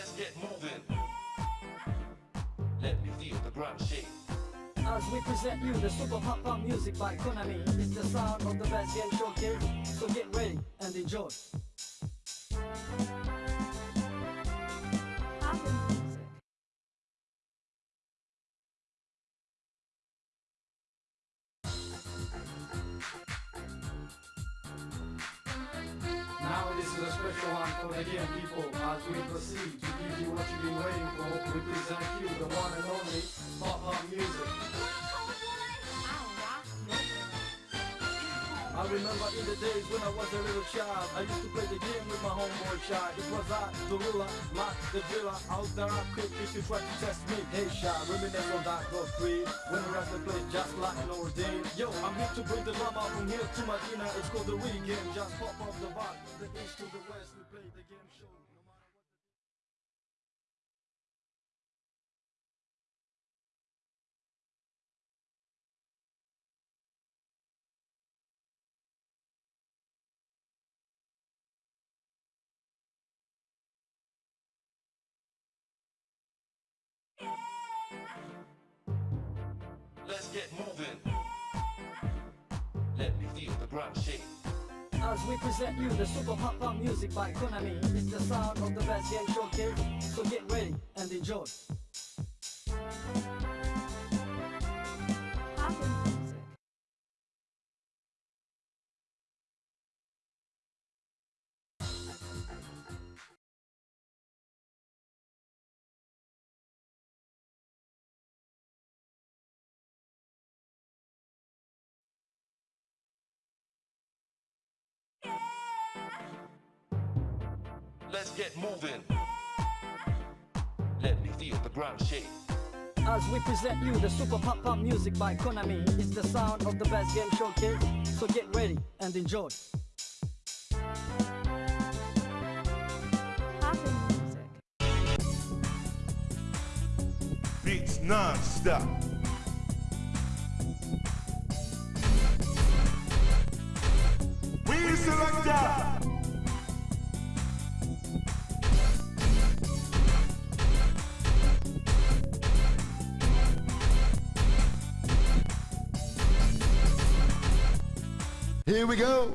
Let's get moving. Let me feel the ground shake. As we present you the super pop'n music by Konami It's the sound of the best game showcase So get ready and enjoy one for the game people? As we proceed to give you what you've been waiting for? We present you the one and only pop'n music I remember in the days when I was a little child I used to play the game with my homeboy child It was I, the ruler, Mac, the driller Out there. I could if you try to test me. Hey child, reminisce on that God free When we the play just like Nordine Yo, I'm here to bring the drama from here to Medina It's called the game, just pop off the vibe. The east to the west, we play the game Let's get moving. Let me feel the ground shake. As we present you the super pop'n music by Konami It's the sound of the best game showcase So get ready and enjoy Let's get moving. Let me feel the ground shake. As we present you the super pop'n music by Konami It's the sound of the best game showcase So get ready and enjoy Happen music. Beats non-stop. Here we go.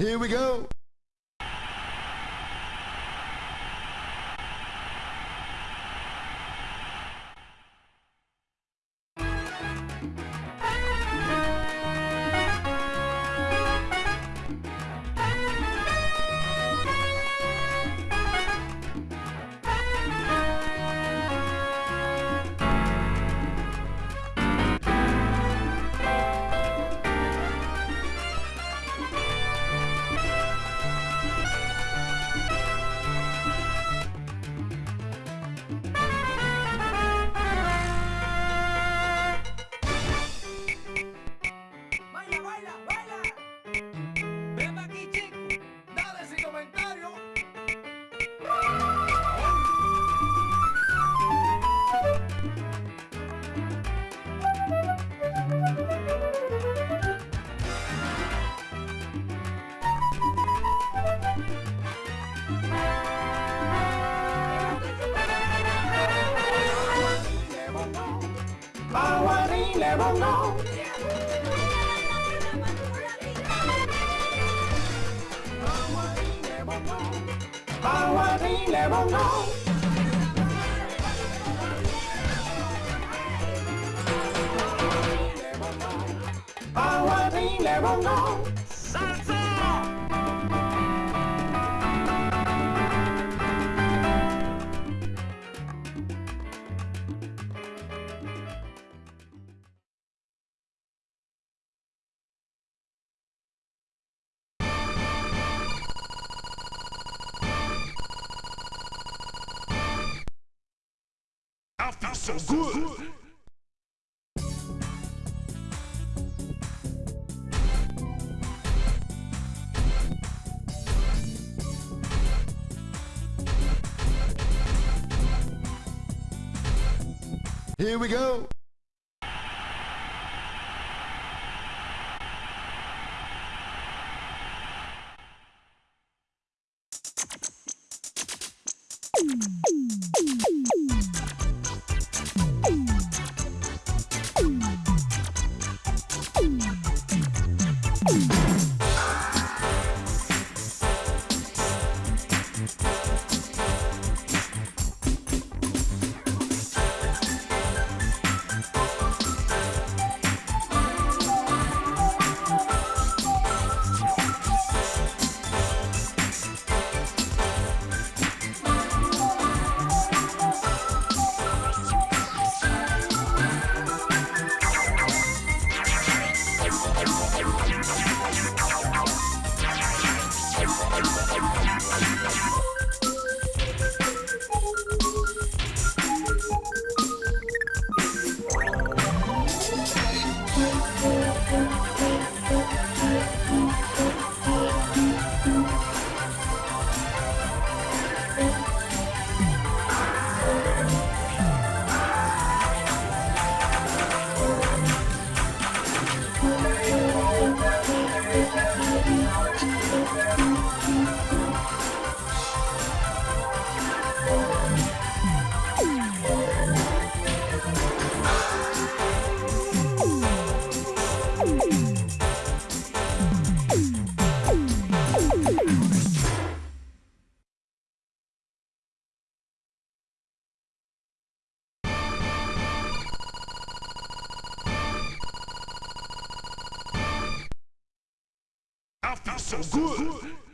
Here we go. Never know. How I ain't never know. How ain't never know. I so good. Here we go. So good.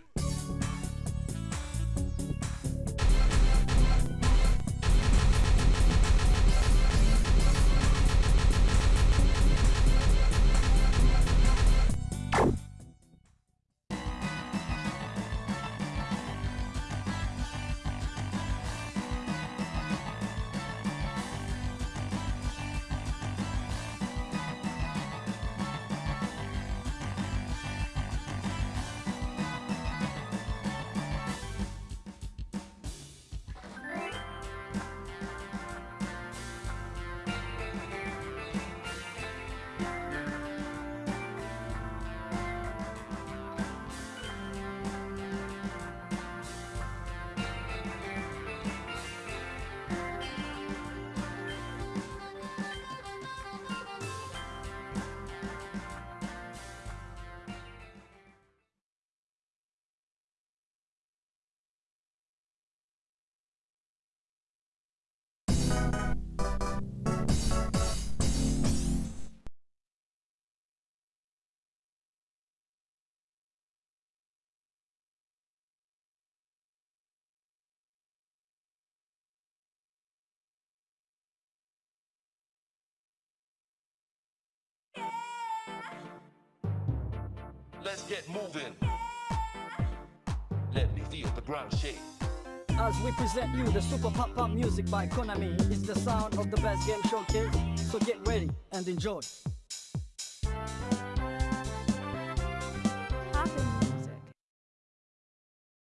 Let's get moving. Let me feel the ground shake. As we present you the super pop'n music by Konami, it's the sound of the best game showcase. So get ready and enjoy.